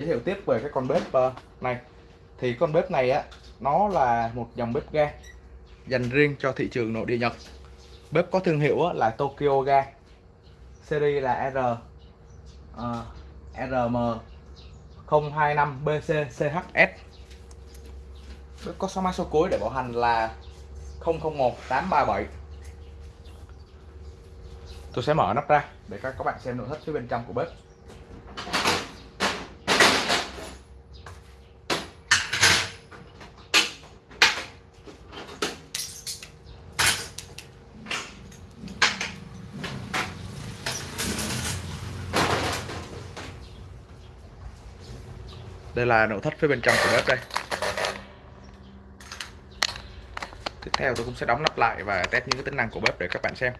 giới thiệu tiếp về cái con bếp ờ, này. Thì con bếp này á nó là một dòng bếp ga dành riêng cho thị trường nội địa Nhật. Bếp có thương hiệu á, là Tokyo Ga series là R uh, RM 025 BC CHS bếp có số mã số cuối để bảo hành là 001 837 tôi sẽ mở nắp ra để các các bạn xem nội thất phía bên trong của bếp. Đây là nội thất phía bên trong của bếp đây. Tiếp theo tôi cũng sẽ đóng nắp lại và test những cái tính năng của bếp để các bạn xem.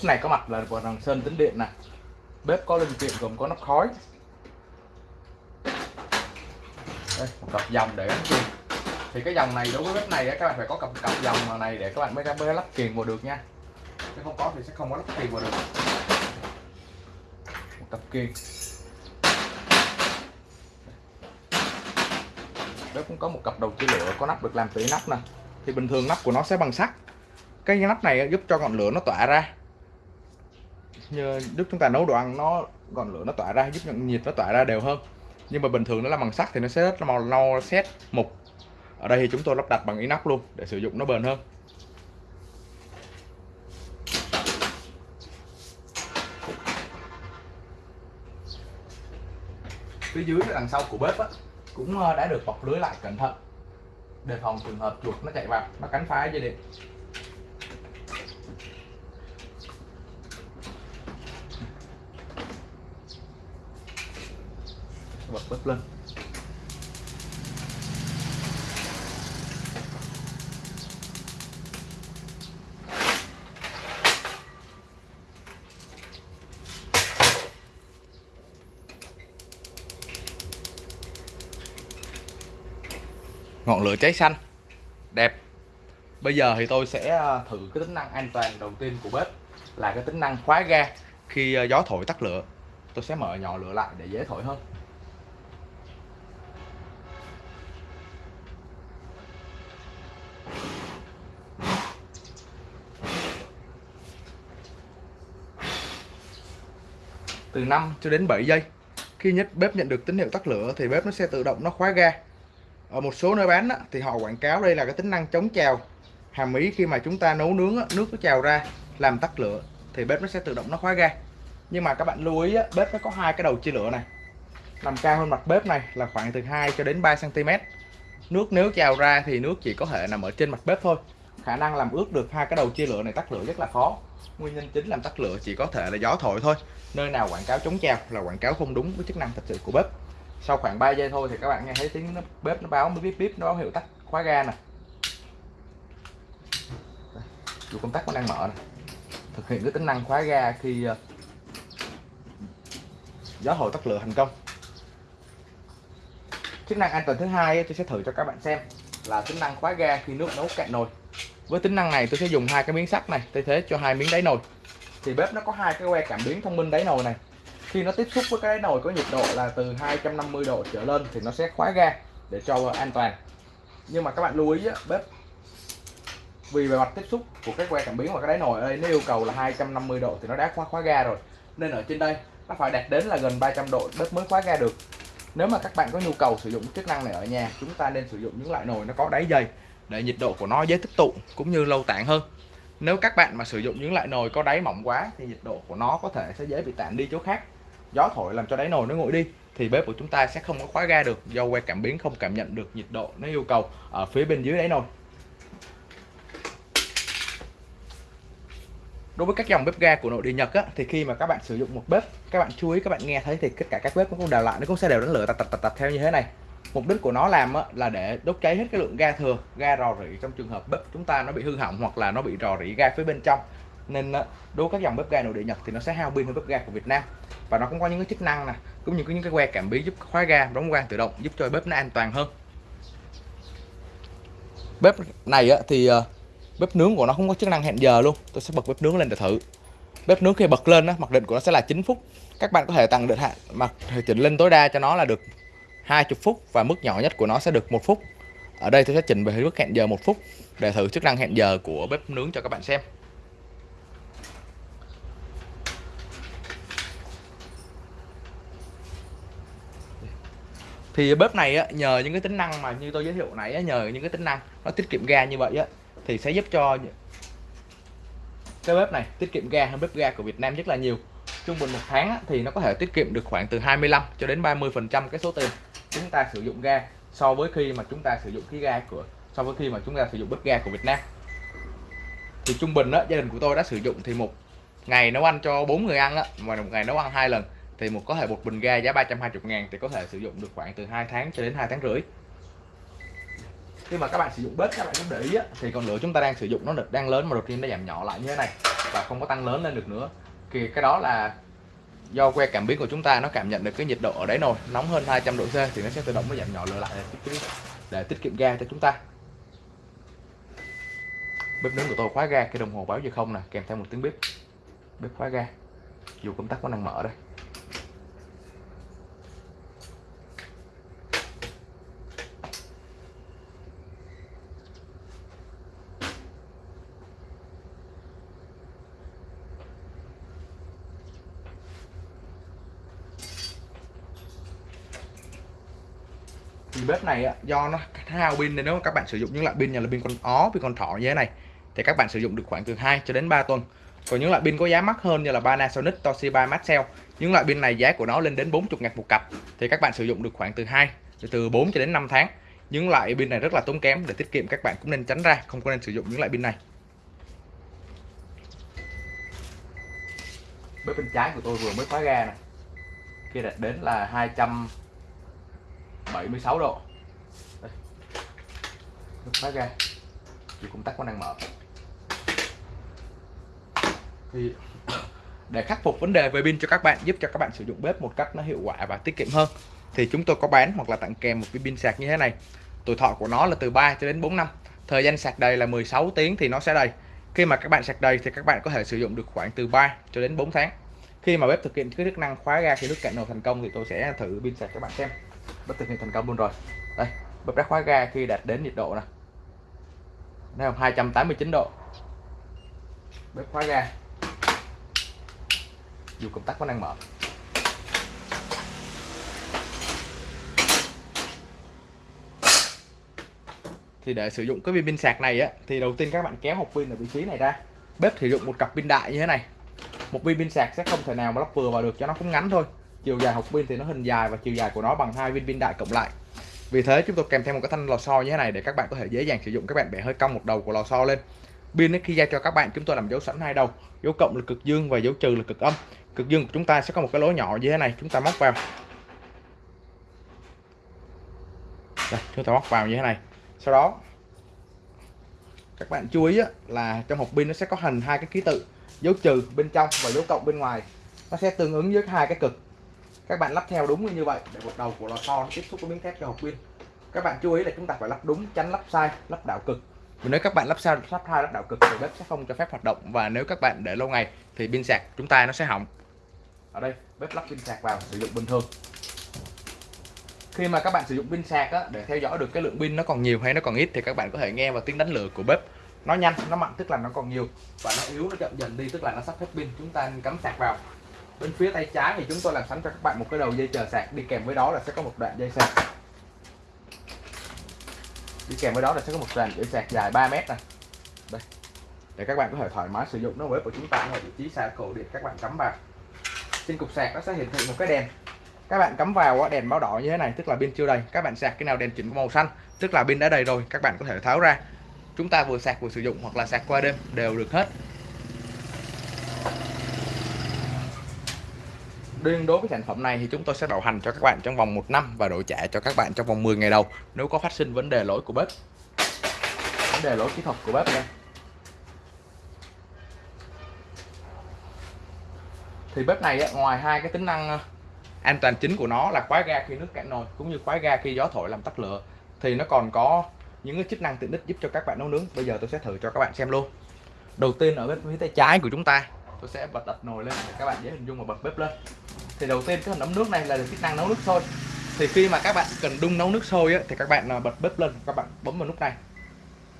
Bếp này có mặt là vỏ đằng sơn tính điện nè bếp có linh kiện gồm có nắp khói. Đây, một cặp dòng để gắn kiềng thì cái dòng này đối với bếp này các bạn phải có cặp cặp dòng này để các bạn mới mới lắp kiềng vào được nha. Nếu không có thì sẽ không có lắp kiềng vào được. Một cặp kiềng bếp cũng có một cặp đầu chia lửa có nắp được làm từ nắp nè. Thì bình thường nắp của nó sẽ bằng sắt. Cái nắp này giúp cho ngọn lửa nó tỏa ra như lúc chúng ta nấu đồ ăn nó ngọn lửa nó tỏa ra giúp nhận nhiệt nó tỏa ra đều hơn. Nhưng mà bình thường nó là bằng sắt thì nó sẽ rất là màu nâu xét mục. Ở đây thì chúng tôi lắp đặt bằng inox luôn để sử dụng nó bền hơn. Phía dưới đằng sau của bếp á, cũng ờ, đã được bọc lưới lại cẩn thận. Đề phòng trường hợp chuột nó chạy vào nó cắn phá dây điện. Bật lên. Ngọn lửa cháy xanh. Đẹp. Bây giờ thì tôi sẽ à, thử cái tính năng an toàn đầu tiên của bếp là cái tính năng khóa ga. Khi à, gió thổi tắt lửa, tôi sẽ mở nhỏ lửa lại để dễ thổi hơn. Từ 5 cho đến 7 giây. Khi nhất bếp nhận được tín hiệu tắt lửa thì bếp nó sẽ tự động nó khóa ga. Ở một số nơi bán á, thì họ quảng cáo đây là cái tính năng chống trào. Hàm ý khi mà chúng ta nấu nướng á, nước nó trào ra làm tắt lửa thì bếp nó sẽ tự động nó khóa ga. Nhưng mà các bạn lưu ý á, bếp nó có hai cái đầu chia lửa này. Nằm cao hơn mặt bếp này là khoảng từ 2 cho đến 3 cm nước nếu trào ra thì nước chỉ có thể nằm ở trên mặt bếp thôi khả năng làm ướt được hai cái đầu chia lửa này tắt lửa rất là khó. Nguyên nhân chính làm tắt lửa chỉ có thể là gió thổi thôi. Nơi nào quảng cáo chống trào là quảng cáo không đúng với chức năng thật sự của bếp. Sau khoảng 3 giây thôi thì các bạn nghe thấy tiếng nó, bếp nó báo bíp bíp nó báo hiệu tắt khóa ga nè. Dù công tắc nó đang mở nè. Thực hiện cái tính năng khóa ga khi ờ, gió thổi tắt lửa thành công. Chức năng an toàn thứ hai tôi sẽ thử cho các bạn xem là tính năng khóa ga khi nước nấu cạn nồi với tính năng này tôi sẽ dùng hai cái miếng sắt này thay thế cho hai miếng đáy nồi. Thì bếp nó có hai cái que cảm biến thông minh đáy nồi này. Khi nó tiếp xúc với cái đáy nồi có nhiệt độ là từ 250 độ trở lên thì nó sẽ khóa ga để cho an toàn. Nhưng mà các bạn lưu ý á, bếp vì bề mặt tiếp xúc của cái que cảm biến và cái đáy nồi ở đây nó yêu cầu là 250 độ thì nó đã khóa khóa ga rồi. Nên ở trên đây nó phải đạt đến là gần 300 độ bếp mới khóa ga được. Nếu mà các bạn có nhu cầu sử dụng chức năng này ở nhà chúng ta nên sử dụng những loại nồi nó có đáy dày để nhiệt độ của nó dễ tích tụ cũng như lâu tản hơn. Nếu các bạn mà sử dụng những loại nồi có đáy mỏng quá thì nhiệt độ của nó có thể sẽ dễ bị tản đi chỗ khác. Gió thổi làm cho đáy nồi nó nguội đi thì bếp của chúng ta sẽ không có khóa ga được do que cảm biến không cảm nhận được nhiệt độ nó yêu cầu ở phía bên dưới đáy nồi. Đối với các dòng bếp ga của nội địa Nhật á, thì khi mà các bạn sử dụng một bếp các bạn chú ý các bạn nghe thấy thì tất cả các bếp nó cũng đều lại nó cũng sẽ đều đánh lửa tạt tạt tạt, tạt theo như thế này mục đích của nó làm á, là để đốt cháy hết cái lượng ga thừa ga rò rỉ trong trường hợp bếp chúng ta nó bị hư hỏng hoặc là nó bị rò rỉ ga phía bên trong. Nên đối với các dòng bếp ga nội địa Nhật thì nó sẽ hao pin hơn bếp ga của Việt Nam. Và nó cũng có những cái chức năng nè cũng như có những cái que cảm biến giúp khóa ga đóng ga tự động giúp cho bếp nó an toàn hơn. Bếp này thì ờ, bếp nướng của nó không có chức năng hẹn giờ luôn. Tôi sẽ bật bếp nướng lên để thử. Bếp nướng khi bật lên mặc định của nó sẽ là 9 phút. Các bạn có thể tăng định hạn mặc chỉnh lên tối đa cho nó là được 20 phút và mức nhỏ nhất của nó sẽ được một phút. Ở đây tôi sẽ chỉnh về mức hẹn giờ một phút để thử chức năng hẹn giờ của bếp nướng cho các bạn xem. Thì bếp này á, nhờ những cái tính năng mà như tôi giới thiệu nãy á, nhờ những cái tính năng nó tiết kiệm ga như vậy á, thì sẽ giúp cho cái bếp này tiết kiệm ga hơn bếp ga của Việt Nam rất là nhiều. Trung bình một tháng á, thì nó có thể tiết kiệm được khoảng từ 25 cho đến 30 phần trăm cái số tiền chúng ta sử dụng ga so với khi mà chúng ta sử dụng khí ga của so với khi mà chúng ta sử dụng bếp ga của Việt Nam. Thì trung bình đó gia đình của tôi đã sử dụng thì một ngày nấu ăn cho bốn người ăn á, mà một ngày nấu ăn hai lần thì một có thể một bình ga giá 320 ngàn thì có thể sử dụng được khoảng từ 2 tháng cho đến 2 tháng rưỡi. Khi mà các bạn sử dụng bếp các bạn cũng để ý á, thì còn lửa chúng ta đang sử dụng nó được đang lớn mà đột nhiên nó giảm nhỏ lại như thế này và không có tăng lớn lên được nữa. Thì cái đó là do que cảm biến của chúng ta nó cảm nhận được cái nhiệt độ ở đấy rồi nóng hơn 200 độ C thì nó sẽ tự động nó giảm nhỏ lửa lại để, để tiết kiệm ga cho chúng ta. Bếp nướng của tôi khóa ga cái đồng hồ báo giờ không nè kèm theo một tiếng bếp. Bếp khóa ga dù công tắc có năng mở đây. Bếp này do nó hao pin nên nếu mà các bạn sử dụng những loại pin như là pin con ó pin con thỏ như thế này thì các bạn sử dụng được khoảng từ 2 cho đến 3 tuần. Còn những loại pin có giá mắc hơn như là Panasonic, Toshiba, Maxell những loại pin này giá của nó lên đến 40 ngàn một cặp thì các bạn sử dụng được khoảng từ 2 từ 4 cho đến 5 tháng. Những loại pin này rất là tốn kém để tiết kiệm các bạn cũng nên tránh ra không có nên sử dụng những loại pin này. Bếp bên trái của tôi vừa mới khóa ga này kia đạt đến là 200 76 độ. Đây. phát khóa ga thì công tắc có năng mở. Thì để khắc phục vấn đề về pin cho các bạn, giúp cho các bạn sử dụng bếp một cách nó hiệu quả và tiết kiệm hơn, thì chúng tôi có bán hoặc là tặng kèm một cái pin sạc như thế này. Tuổi thọ của nó là từ 3 cho đến 4 năm. Thời gian sạc đầy là 16 tiếng thì nó sẽ đầy. Khi mà các bạn sạc đầy thì các bạn có thể sử dụng được khoảng từ 3 cho đến 4 tháng. Khi mà bếp thực hiện cái chức năng khóa ga, khi nước cạn nồi thành công thì tôi sẽ thử pin sạc các bạn xem bếp thực hiện thành công luôn rồi. Đây bếp đã khóa ga khi đạt đến nhiệt độ nè. Đây không 289 độ. Bếp khóa ga. Dù công tắc có năng mở. Thì để sử dụng cái viên pin sạc này á, thì đầu tiên các bạn kéo hộp pin ở vị trí này ra. Bếp sử dụng một cặp pin đại như thế này. Một viên pin sạc sẽ không thể nào mà lắp vừa vào được cho nó cũng ngắn thôi chiều dài hộp pin thì nó hình dài và chiều dài của nó bằng hai viên pin đại cộng lại. Vì thế chúng tôi kèm theo một cái thanh lò xo như thế này để các bạn có thể dễ dàng sử dụng. Các bạn bẻ hơi cong một đầu của lò xo lên. Pin khi giao cho các bạn chúng tôi làm dấu sẵn hai đầu. Dấu cộng là cực dương và dấu trừ là cực âm. Cực dương của chúng ta sẽ có một cái lỗ nhỏ như thế này chúng ta móc vào. Đây, chúng ta móc vào như thế này. Sau đó các bạn chú ý là trong hộp pin nó sẽ có hình hai cái ký tự dấu trừ bên trong và dấu cộng bên ngoài. Nó sẽ tương ứng với hai cái cực các bạn lắp theo đúng như vậy để một đầu của lò xo nó tiếp xúc với miếng thép cho hộp pin các bạn chú ý là chúng ta phải lắp đúng tránh lắp sai lắp đảo cực. Và nếu các bạn lắp sai lắp sai lắp đảo cực thì bếp sẽ không cho phép hoạt động. Và nếu các bạn để lâu ngày thì pin sạc chúng ta nó sẽ hỏng. Ở đây bếp lắp pin sạc vào sử dụng bình thường. Khi mà các bạn sử dụng pin sạc á, để theo dõi được cái lượng pin nó còn nhiều hay nó còn ít thì các bạn có thể nghe vào tiếng đánh lửa của bếp. Nó nhanh nó mạnh tức là nó còn nhiều. Và nó yếu nó chậm dần đi tức là nó sắp hết pin. Chúng ta cắm sạc vào bên phía tay trái thì chúng tôi làm sẵn cho các bạn một cái đầu dây chờ sạc. Đi kèm với đó là sẽ có một đoạn dây sạc. Đi kèm với đó là sẽ có một đoạn dây sạc dài 3 mét này đây. Để các bạn có thể thoải mái sử dụng nó với của chúng ta ở vị trí xa cổ điện các bạn cắm vào. Trên cục sạc nó sẽ hiển thị một cái đèn. Các bạn cắm vào đèn báo đỏ như thế này, tức là pin chưa đầy. Các bạn sạc cái nào đèn chuyển màu xanh, tức là pin đã đầy rồi, các bạn có thể tháo ra. Chúng ta vừa sạc vừa sử dụng hoặc là sạc qua đêm đều được hết. Riêng đối với sản phẩm này thì chúng tôi sẽ bảo hành cho các bạn trong vòng 1 năm và đổi trả cho các bạn trong vòng 10 ngày đầu nếu có phát sinh vấn đề lỗi của bếp. Vấn đề lỗi kỹ thuật của bếp đây. thì bếp này ngoài hai cái tính năng ờ, an toàn chính của nó là khóa ga khi nước cạn nồi, cũng như khóa ga khi gió thổi làm tắt lửa, thì nó còn có những cái chức năng tiện ích giúp cho các bạn nấu nướng bây giờ tôi sẽ thử cho các bạn xem luôn đầu tiên ở bên phía tay trái của chúng ta, tôi sẽ bật đặt nồi lên để các bạn dễ hình dung và bật bếp lên thì đầu tiên cái ấm nước này là chức năng nấu nước sôi. Thì khi mà các bạn cần đun nấu nước sôi á, thì các bạn à, bật bếp lên các bạn bấm vào nút này.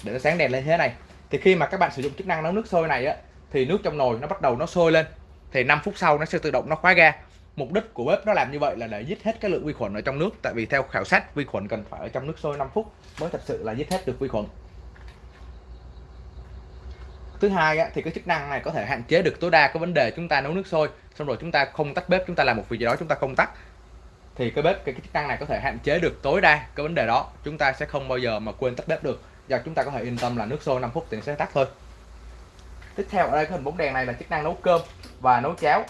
Để nó sáng đèn lên thế này. Thì khi mà các bạn sử dụng chức năng nấu nước sôi này á thì nước trong nồi nó bắt đầu nó sôi lên. Thì 5 phút sau nó sẽ tự động nó khóa ga. Mục đích của bếp nó làm như vậy là để giết hết cái lượng vi khuẩn ở trong nước. Tại vì theo khảo sát vi khuẩn cần phải ở trong nước sôi 5 phút mới thật sự là giết hết được vi khuẩn thứ hai á, thì cái chức năng này có thể hạn chế được tối đa cái vấn đề chúng ta nấu nước sôi xong rồi chúng ta không tắt bếp chúng ta làm một việc gì đó chúng ta không tắt. Thì cái bếp cái, cái chức năng này có thể hạn chế được tối đa cái vấn đề đó chúng ta sẽ không bao giờ mà quên tắt bếp được. Và chúng ta có thể yên tâm là nước sôi 5 phút thì sẽ tắt thôi. Tiếp theo ở đây cái hình bóng đèn này là chức năng nấu cơm và nấu cháo.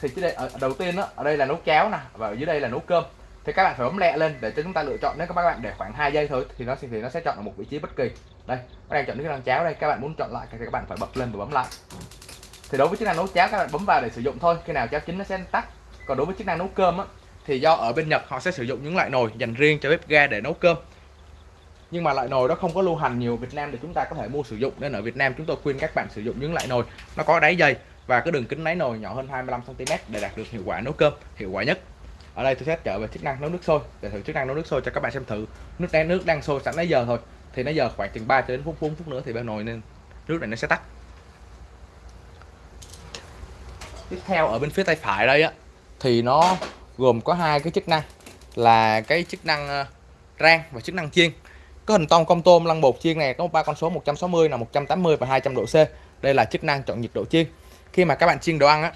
Thì đây ở đầu tiên đó, ở đây là nấu cháo nè và ở dưới đây là nấu cơm thì các bạn phải bấm lẹ lên để cho chúng ta lựa chọn. Nếu các bạn để khoảng 2 giây thôi, thì nó sẽ thì nó sẽ chọn ở một vị trí bất kỳ. Đây, các bạn chọn cái năng cháo đây. Các bạn muốn chọn lại thì các bạn phải bật lên và bấm lại. Thì đối với chức năng nấu cháo, các bạn bấm vào để sử dụng thôi. Khi nào cháo chín nó sẽ tắt. Còn đối với chức năng nấu cơm á, thì do ở bên Nhật họ sẽ sử dụng những loại nồi dành riêng cho bếp ga để nấu cơm. Nhưng mà loại nồi đó không có lưu hành nhiều Việt Nam để chúng ta có thể mua sử dụng. Nên ở Việt Nam chúng tôi khuyên các bạn sử dụng những loại nồi nó có đáy dày và cái đường kính đáy nồi nhỏ hơn 25 cm để đạt được hiệu quả nấu cơm, hiệu quả nhất ở đây tôi sẽ trở về chức năng nấu nước sôi. Để thử chức năng nấu nước sôi cho các bạn xem thử. Nước đang nước đang sôi sẵn nãy giờ thôi. Thì nãy giờ khoảng chừng 3 cho đến 4 phút, nữa thì bên nồi nên nước này nó sẽ tắt. Tiếp theo ở bên phía tay phải đây á thì nó gồm có hai cái chức năng. Là cái chức năng ờ, rang và chức năng chiên. Cái hình tông công tôm lăn bột chiên này có ba con số 160 là 180 và 200 độ C. Đây là chức năng chọn nhiệt độ chiên. Khi mà các bạn chiên đồ ăn á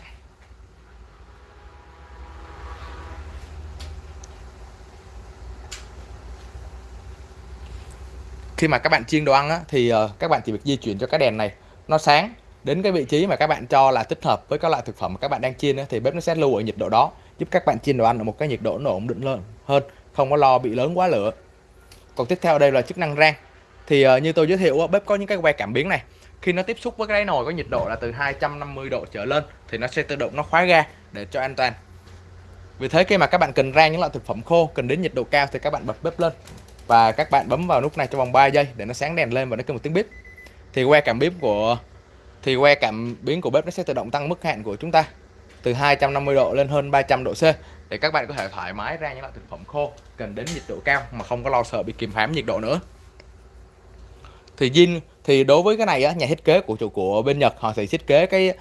khi mà các bạn chiên đồ ăn á, thì uh, các bạn chỉ việc di chuyển cho cái đèn này nó sáng đến cái vị trí mà các bạn cho là thích hợp với các loại thực phẩm mà các bạn đang chiên á, thì bếp nó sẽ lưu ở nhiệt độ đó giúp các bạn chiên đồ ăn ở một cái nhiệt độ nó ổn định hơn hơn không có lo bị lớn quá lửa. Còn tiếp theo đây là chức năng rang. Thì uh, như tôi giới thiệu bếp có những cái que cảm biến này. Khi nó tiếp xúc với cái đáy nồi có nhiệt độ là từ 250 độ trở lên thì nó sẽ tự động nó khóa ga để cho an toàn. Vì thế khi mà các bạn cần rang những loại thực phẩm khô cần đến nhiệt độ cao thì các bạn bật bếp lên và các bạn bấm vào nút này trong vòng 3 giây để nó sáng đèn lên và nó kêu một tiếng bếp thì que cảm biến của thì que cảm biến của bếp nó sẽ tự động tăng mức hạn của chúng ta từ 250 độ lên hơn 300 độ C. Để các bạn có thể thoải mái ra những loại thực phẩm khô cần đến nhiệt độ cao mà không có lo sợ bị kìm hãm nhiệt độ nữa. Thì zin thì đối với cái này á, nhà thiết kế của chủ của bên Nhật họ sẽ thiết kế cái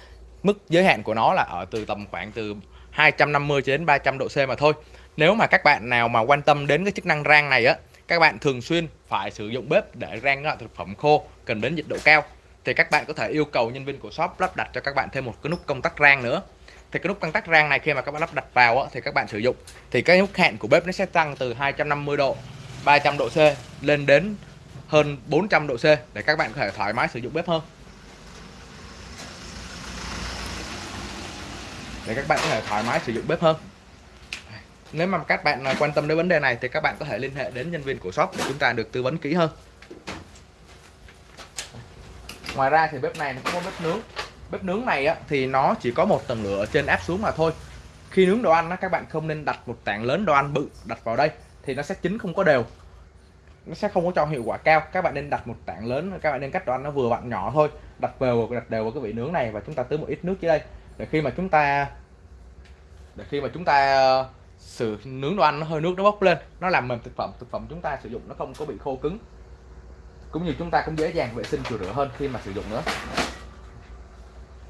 mức giới hạn của nó là ở từ tầm khoảng từ 250 cho đến 300 độ C mà thôi. Nếu mà các bạn nào mà quan tâm đến cái chức năng rang này á các bạn thường xuyên phải sử dụng bếp để rang loại thực phẩm khô, cần đến nhiệt độ cao. Thì các bạn có thể yêu cầu nhân viên của shop lắp đặt cho các bạn thêm một cái nút công tắc rang nữa. Thì cái nút công tắc rang này khi mà các bạn lắp đặt vào thì các bạn sử dụng. Thì cái nút hẹn của bếp nó sẽ tăng từ 250 độ 300 độ C lên đến hơn 400 độ C để các bạn có thể thoải mái sử dụng bếp hơn. Để các bạn có thể thoải mái sử dụng bếp hơn nếu mà các bạn à, quan tâm đến vấn đề này thì các bạn có thể liên hệ đến nhân viên của shop để chúng ta được tư vấn kỹ hơn. Ngoài ra thì bếp này nó có bếp nướng. Bếp nướng này á, thì nó chỉ có một tầng lửa ở trên áp xuống mà thôi. Khi nướng đồ ăn á, các bạn không nên đặt một tảng lớn đồ ăn bự đặt vào đây thì nó sẽ chín không có đều. Nó sẽ không có cho hiệu quả cao. Các bạn nên đặt một tảng lớn các bạn nên cắt đồ ăn nó vừa vặn nhỏ thôi. Đặt đều đặt đều vào cái vị nướng này và chúng ta tưới một ít nước dưới đây. Để khi mà chúng ta để khi mà chúng ta sự nướng đồ ăn nó hơi nước nó bốc lên. Nó làm mềm thực phẩm thực phẩm chúng ta sử dụng nó không có bị khô cứng. Cũng như chúng ta cũng dễ dàng vệ sinh rửa rửa hơn khi mà sử dụng nữa.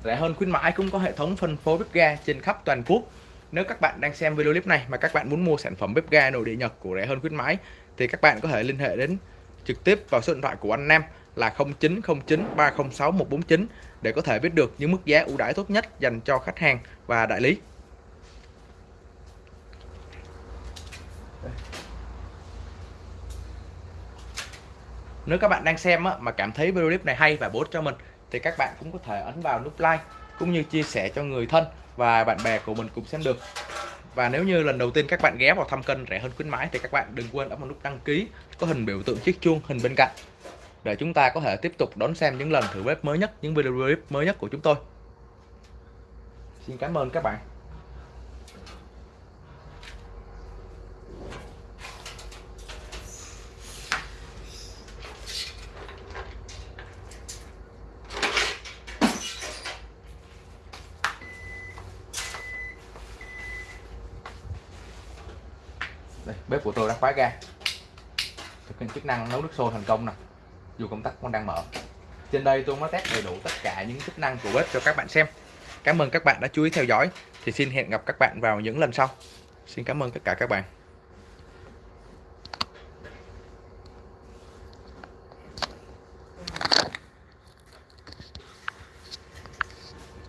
Rẻ hơn khuyến mãi cũng có hệ thống phân phối bếp ga trên khắp toàn quốc. Nếu các bạn đang xem video clip này mà các bạn muốn mua sản phẩm bếp ga nội địa Nhật của rẻ hơn khuyến mãi, thì các bạn có thể liên hệ đến trực tiếp vào số điện thoại của anh Nam là 0909 306 149 để có thể biết được những mức giá ưu đãi tốt nhất dành cho khách hàng và đại lý. Nếu các bạn đang xem mà cảm thấy video clip này hay và bổ ích cho mình, thì các bạn cũng có thể ấn vào nút like cũng như chia sẻ cho người thân và bạn bè của mình cùng xem được. Và nếu như lần đầu tiên các bạn ghé vào thăm kênh rẻ hơn khuyến mãi thì các bạn đừng quên ấn vào nút đăng ký, có hình biểu tượng chiếc chuông hình bên cạnh để chúng ta có thể tiếp tục đón xem những lần thử bếp mới nhất, những video clip mới nhất của chúng tôi. Xin cảm ơn các bạn. Đây, bếp của tôi đã khóa ga. Thực hiện chức năng nấu nước sôi thành công nè. Dù công tắc con đang mở. Trên đây tôi mới test đầy đủ tất cả những chức năng của bếp cho các bạn xem. Cảm ơn các bạn đã chú ý theo dõi. Thì xin hẹn gặp các bạn vào những lần sau. Xin cảm ơn tất cả các bạn.